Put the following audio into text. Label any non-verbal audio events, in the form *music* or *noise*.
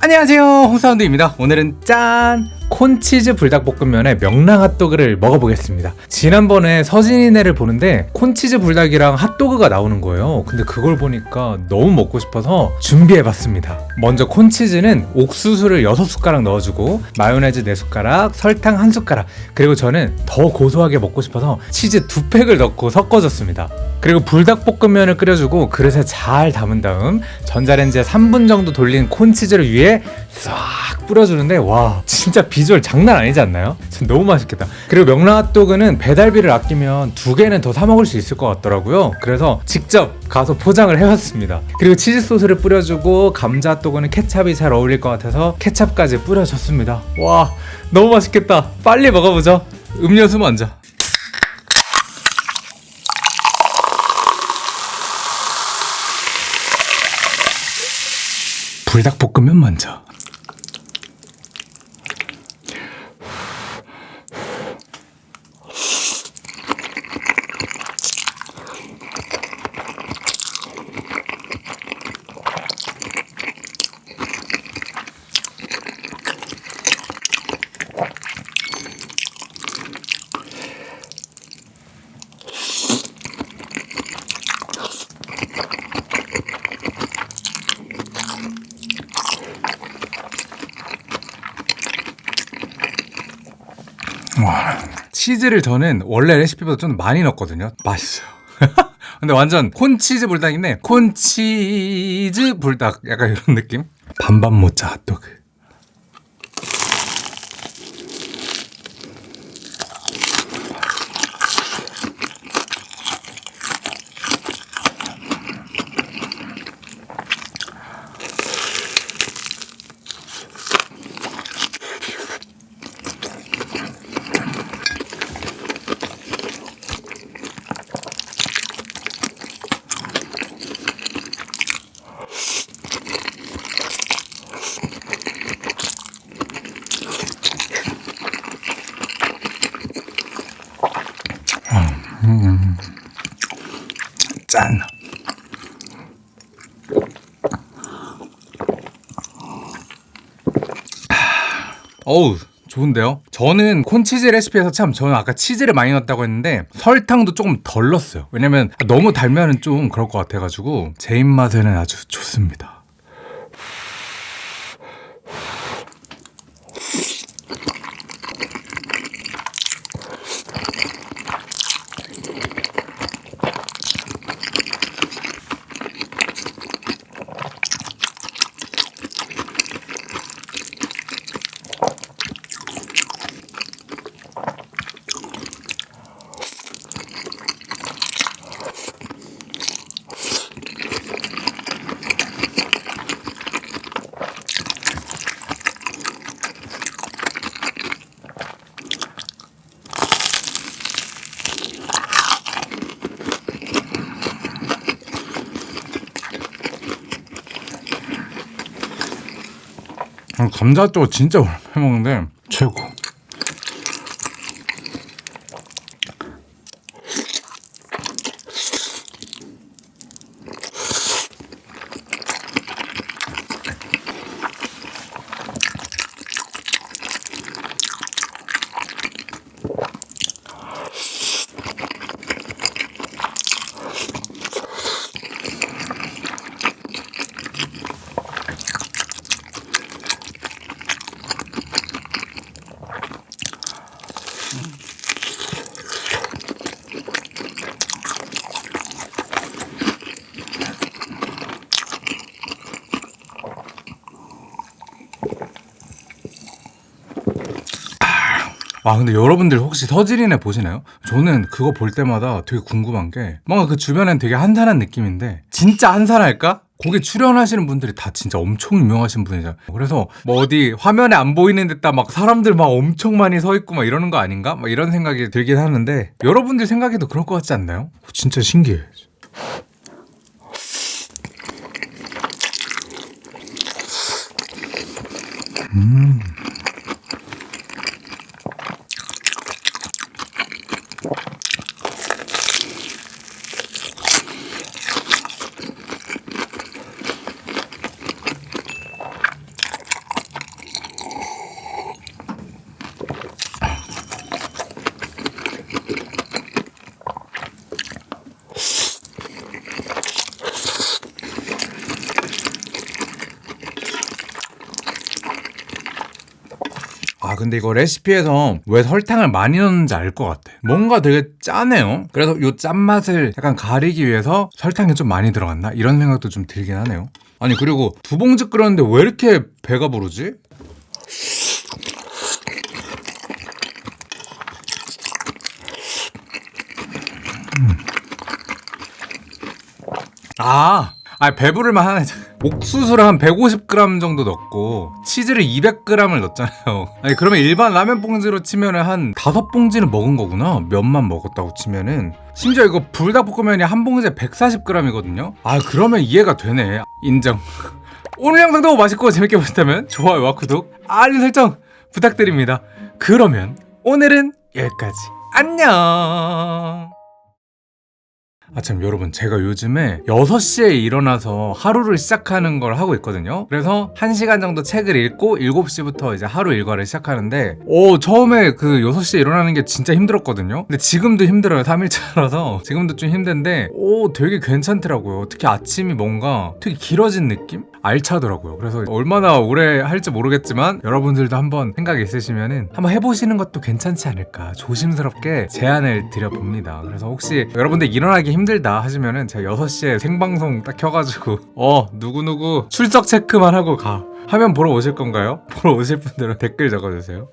안녕하세요. 홍사운드입니다. 오늘은 짠! 콘치즈 불닭볶음면에 명랑 핫도그를 먹어보겠습니다. 지난번에 서진이네를 보는데 콘치즈 불닭이랑 핫도그가 나오는 거예요. 근데 그걸 보니까 너무 먹고 싶어서 준비해봤습니다. 먼저 콘치즈는 옥수수를 6숟가락 넣어주고 마요네즈 4숟가락, 설탕 1숟가락 그리고 저는 더 고소하게 먹고 싶어서 치즈 2팩을 넣고 섞어줬습니다. 그리고 불닭볶음면을 끓여주고 그릇에 잘 담은 다음 전자레인지에 3분 정도 돌린 콘치즈를 위에 싹 뿌려주는데 와 진짜 비주얼 장난 아니지 않나요? 진짜 너무 맛있겠다. 그리고 명랑핫도그는 배달비를 아끼면 두 개는 더 사 먹을 수 있을 것 같더라고요. 그래서 직접 가서 포장을 해왔습니다. 그리고 치즈 소스를 뿌려주고 감자 핫도그는 케찹이 잘 어울릴 것 같아서 케찹까지 뿌려줬습니다. 와 너무 맛있겠다. 빨리 먹어보죠. 음료수 먼저. 불닭볶음면 먼저 와, 치즈를 저는 원래 레시피보다 좀 많이 넣었거든요. 맛있어요. *laughs* 근데 완전 콘치즈 불닭인데 콘치즈 불닭 약간 이런 느낌? 반반 모짜 핫도그. 짠. 어우 좋은데요? 저는 콘치즈 레시피에서 참 저는 아까 치즈를 많이 넣었다고 했는데 설탕도 조금 덜 넣었어요 왜냐면 너무 달면은 좀 그럴 것 같아가지고 제 입맛에는 아주 좋습니다 감자도 진짜 오랜만에 먹는데 최고 아 근데 여러분들 혹시 서지린에 보시나요? 저는 그거 볼 때마다 되게 궁금한 게 뭔가 그 주변엔 되게 한산한 느낌인데 진짜 한산할까? 거기 출연하시는 분들이 다 진짜 엄청 유명하신 분이잖아요 그래서 뭐 어디 화면에 안 보이는 데다 막 사람들 막 엄청 많이 서 있고 막 이러는 거 아닌가? 막 이런 생각이 들긴 하는데 여러분들 생각에도 그럴 것 같지 않나요? 진짜 신기해 음. 아 근데 이거 레시피에서 왜 설탕을 많이 넣는지 알 것 같아. 뭔가 되게 짜네요. 그래서 요 짠맛을 약간 가리기 위해서 설탕이 좀 많이 들어갔나? 이런 생각도 좀 들긴 하네요. 아니 그리고 두 봉지 끓였는데 왜 이렇게 배가 부르지? 아, 아 배부를 만 하네. 옥수수를 한 150g 정도 넣고 치즈를 200g을 넣었잖아요. *laughs* 아니 그러면 일반 라면 봉지로 치면은 한 다섯 봉지는 먹은 거구나. 면만 먹었다고 치면은 심지어 이거 불닭볶음면이 한 봉지에 140g이거든요. 아 그러면 이해가 되네. 인정. *laughs* 오늘 영상도 맛있고 재밌게 보셨다면 좋아요와 구독, 알림 설정 부탁드립니다. 그러면 오늘은 여기까지. 안녕. 아참 여러분 제가 요즘에 6시에 일어나서 하루를 시작하는 걸 하고 있거든요. 그래서 1시간 정도 책을 읽고 7시부터 이제 하루 일과를 시작하는데 오 처음에 그 6시에 일어나는 게 진짜 힘들었거든요. 근데 지금도 힘들어요 3일차라서. 지금도 좀 힘든데 오 되게 괜찮더라고요. 특히 아침이 뭔가 되게 길어진 느낌? 알차더라고요. 그래서 얼마나 오래 할지 모르겠지만 여러분들도 한번 생각 있으시면은 한번 해보시는 것도 괜찮지 않을까 조심스럽게 제안을 드려봅니다. 그래서 혹시 여러분들 일어나기 힘들다 하시면은 제가 6시에 생방송 딱 켜가지고 어 누구누구 출석 체크만 하고 가 하면 보러 오실 건가요? *laughs* 보러 오실 분들은 댓글 적어주세요